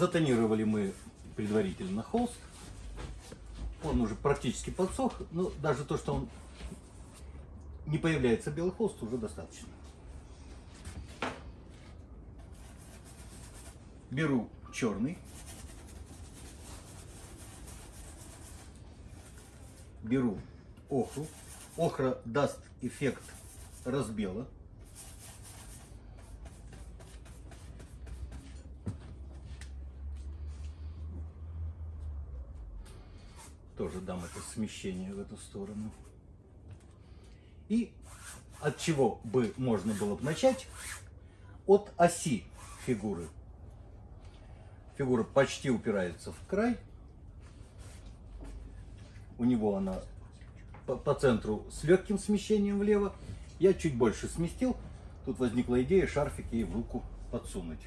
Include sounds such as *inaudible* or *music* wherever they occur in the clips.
затонировали мы предварительно холст. Он уже практически подсох, но даже то, что он не появляется белый холст, уже достаточно. Беру черный. Беру охру. Охра даст эффект разбела. Тоже дам это смещение в эту сторону. И от чего бы можно было бы начать? От оси фигуры. Фигура почти упирается в край. У него она по, по центру с легким смещением влево. Я чуть больше сместил. Тут возникла идея шарфик ей в руку подсунуть.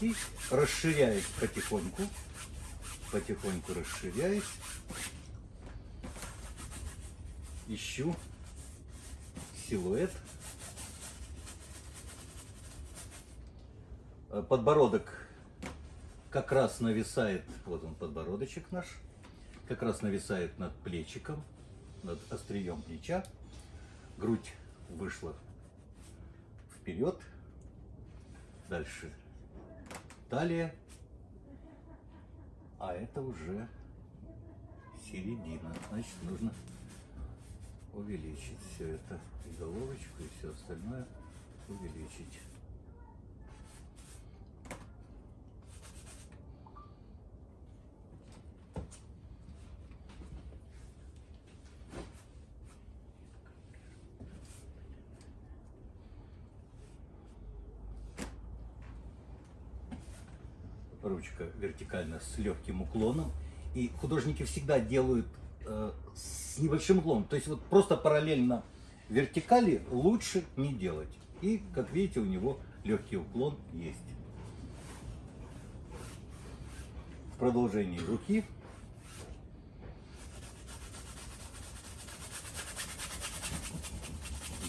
И расширяюсь потихоньку. Потихоньку расширяюсь. Ищу силуэт. Подбородок как раз нависает, вот он подбородочек наш, как раз нависает над плечиком, над острием плеча. Грудь вышла вперед. Дальше талия. А это уже середина. Значит, нужно увеличить все это. И головочку, и все остальное увеличить. Ручка вертикально с легким уклоном. И художники всегда делают э, с небольшим уклоном. То есть вот просто параллельно вертикали лучше не делать. И, как видите, у него легкий уклон есть. В продолжении руки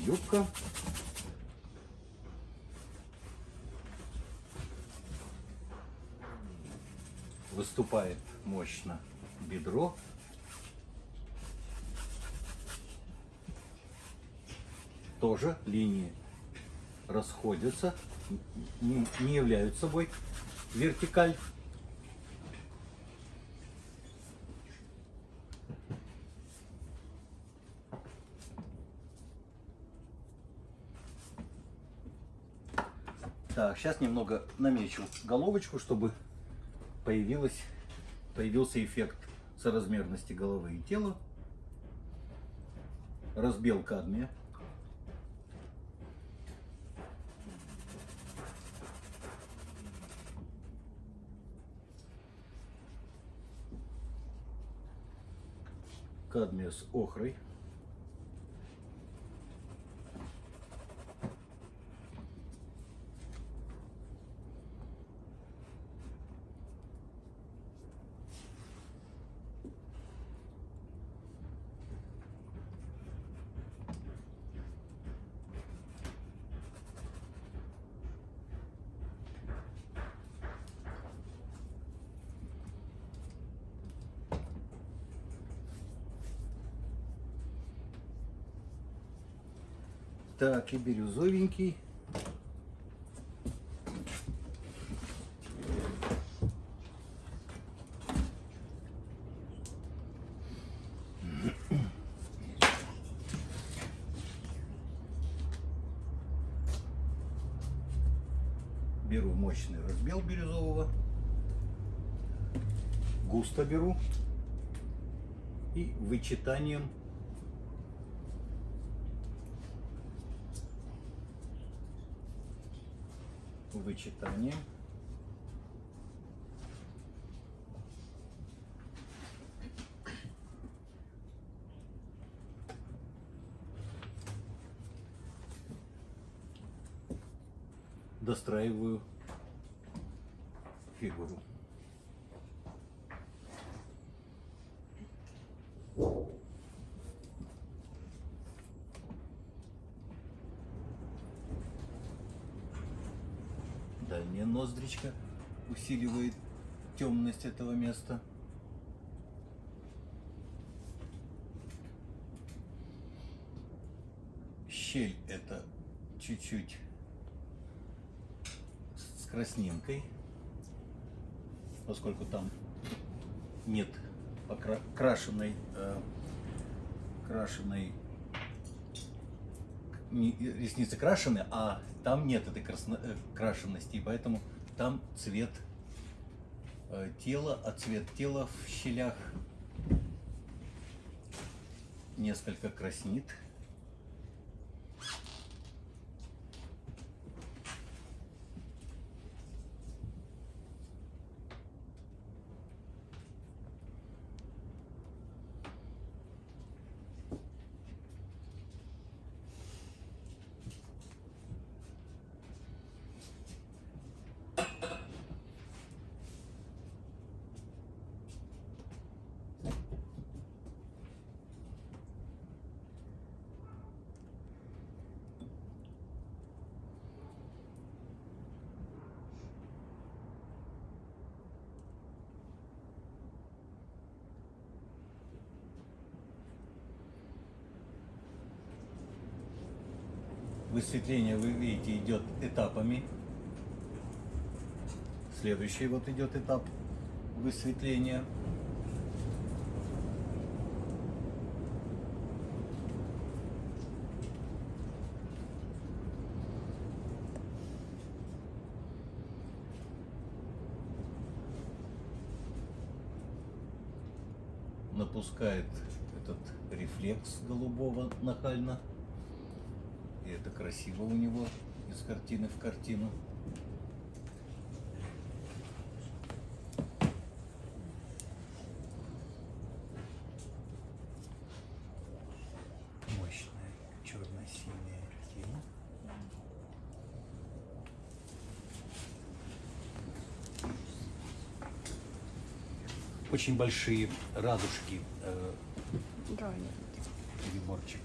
юбка выступает мощно бедро. Тоже линии расходятся, не, являют собой вертикаль. Так, сейчас немного намечу головочку, чтобы появилась, появился эффект соразмерности головы и тела. Разбел кадмия. Кадмия с охрой. Так, и бирюзовенький. Беру мощный разбел бирюзового. Густо беру. И вычитанием вычитание. Достраиваю фигуру. Ноздричка усиливает темность этого места. Щель это чуть-чуть с краснинкой, поскольку там нет покра- крашеной, э, не- ресницы крашены, а там нет этой красно- э, крашенности, и поэтому там цвет э, тела, а цвет тела в щелях несколько краснит. Высветление, вы видите, идет этапами. Следующий вот идет этап высветления. Напускает этот рефлекс голубого нахально. И это красиво у него из картины в картину. Мощная черно-синяя тень. Очень большие радужки э, Да, нет. приборчик.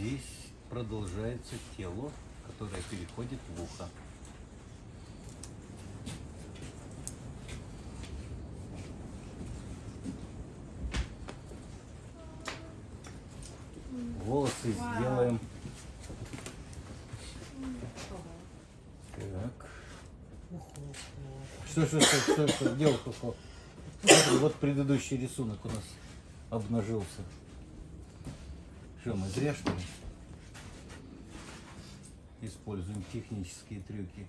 Здесь продолжается тело, которое переходит в ухо. Волосы сделаем. Так. Что, что, что, что, что, ухо? Смотри, вот предыдущий рисунок у нас обнажился. Что, мы зря что ли? Используем технические трюки.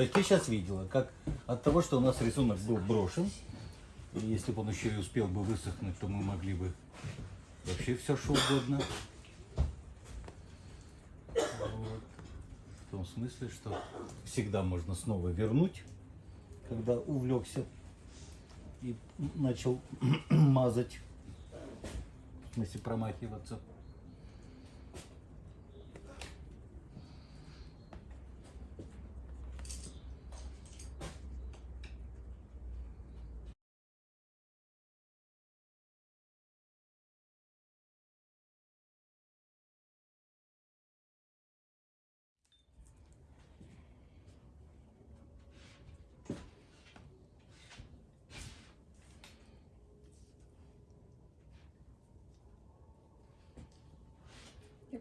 Есть ты сейчас видела, как от того, что у нас рисунок был брошен, и если бы он еще и успел бы высохнуть, то мы могли бы вообще все что угодно. Вот. В том смысле, что всегда можно снова вернуть, когда увлекся и начал *clears throat* мазать, смысле промахиваться.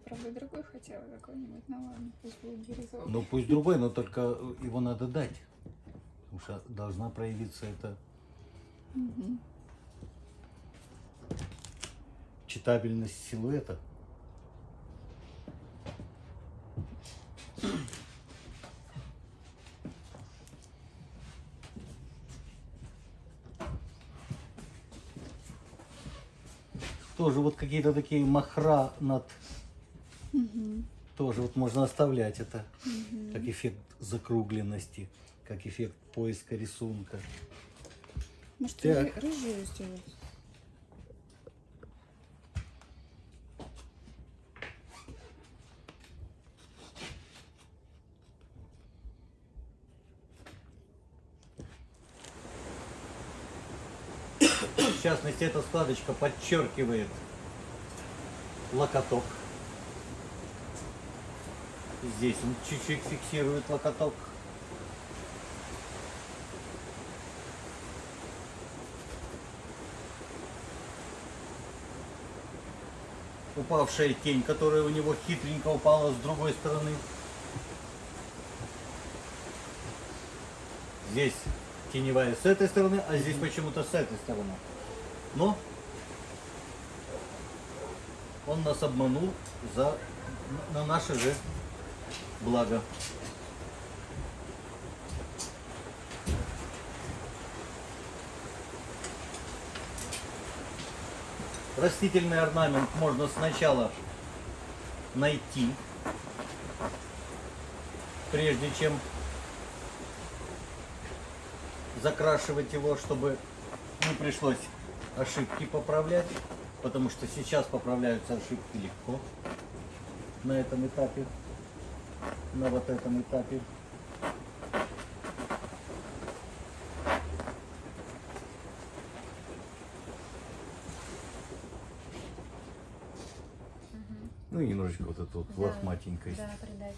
Правда, другой хотела какой-нибудь, ну ладно, пусть будет бирюзовый. Ну пусть другой, но только его надо дать. Потому что должна проявиться эта Мгм. читабельность силуэта. Тоже вот какие-то такие махра над... Мгм. Тоже вот можно оставлять это. Мгм. Как эффект закругленности, как эффект поиска рисунка. Может, Так. ры- рыжую сделать? В частности, эта складочка подчеркивает локоток. Здесь он чуть-чуть фиксирует локоток. Упавшая тень, которая у него хитренько упала с другой стороны. Здесь теневая с этой стороны, а здесь почему-то с этой стороны. Но он нас обманул за на наше же благо. Растительный орнамент можно сначала найти, прежде чем закрашивать его, чтобы не пришлось ошибки поправлять, потому что сейчас поправляются ошибки легко на этом этапе, на вот этом этапе. Ну и немножечко вот эту вот Да, лохматенькость. Да, придать.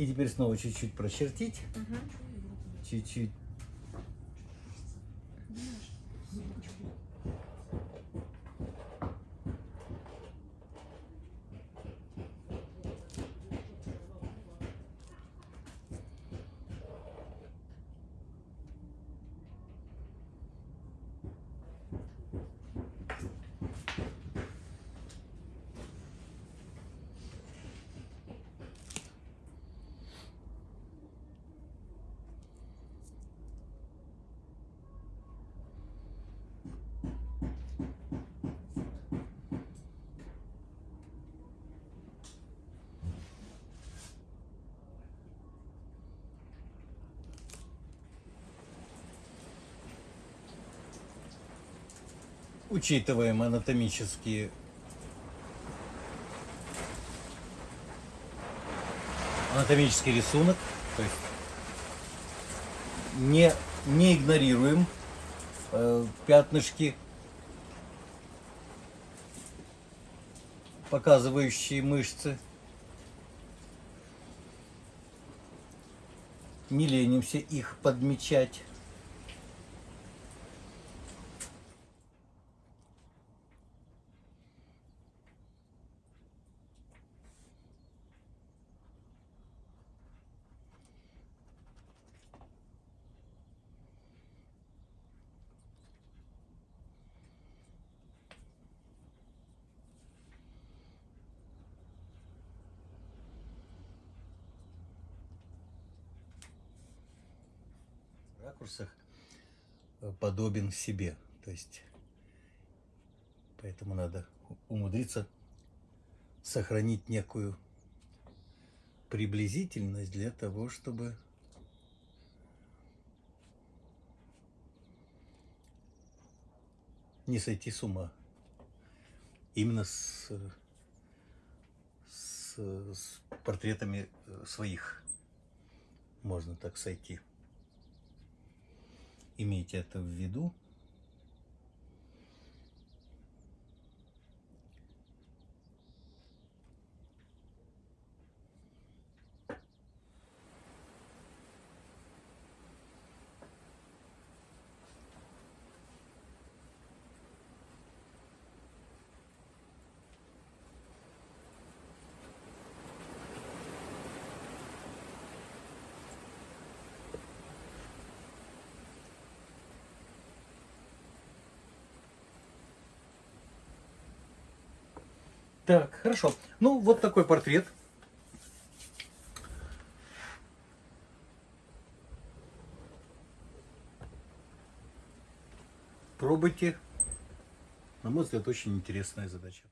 И теперь снова чуть-чуть прочертить. Чуть-чуть. Учитываем анатомические анатомический рисунок, то есть не, не игнорируем э, пятнышки, показывающие мышцы. Не ленимся их подмечать. Ракурсах э, подобен себе. То есть, поэтому надо умудриться сохранить некую приблизительность для того, чтобы не сойти с ума. Именно с, с, с портретами э, своих можно так сойти. Имейте это в виду. Так, хорошо. Ну, вот такой портрет. Пробуйте. На мой взгляд, очень интересная задача.